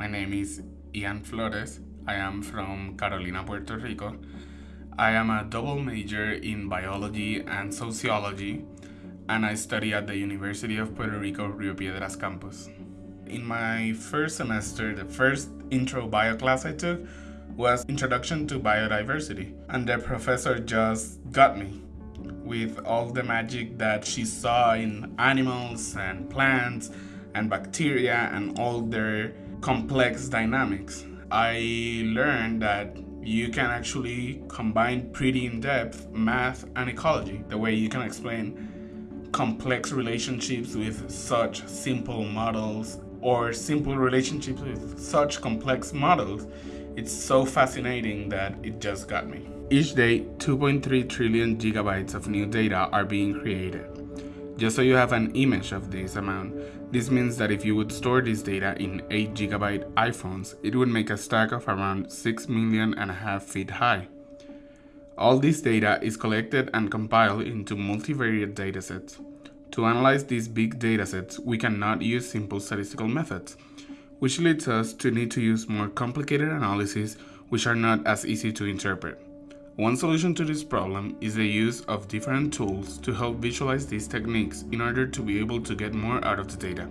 My name is Ian Flores. I am from Carolina, Puerto Rico. I am a double major in biology and sociology, and I study at the University of Puerto Rico Rio Piedras campus. In my first semester, the first intro bio class I took was Introduction to Biodiversity, and the professor just got me with all the magic that she saw in animals and plants and bacteria and all their complex dynamics. I learned that you can actually combine pretty in-depth math and ecology, the way you can explain complex relationships with such simple models or simple relationships with such complex models. It's so fascinating that it just got me. Each day, 2.3 trillion gigabytes of new data are being created. Just so you have an image of this amount, this means that if you would store this data in 8 gigabyte iPhones, it would make a stack of around 6 million and a half feet high. All this data is collected and compiled into multivariate datasets. To analyze these big datasets, we cannot use simple statistical methods, which leads us to need to use more complicated analyses which are not as easy to interpret. One solution to this problem is the use of different tools to help visualize these techniques in order to be able to get more out of the data.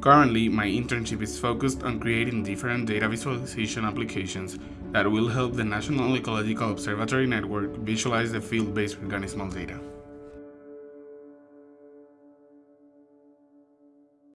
Currently, my internship is focused on creating different data visualization applications that will help the National Ecological Observatory Network visualize the field-based organismal data.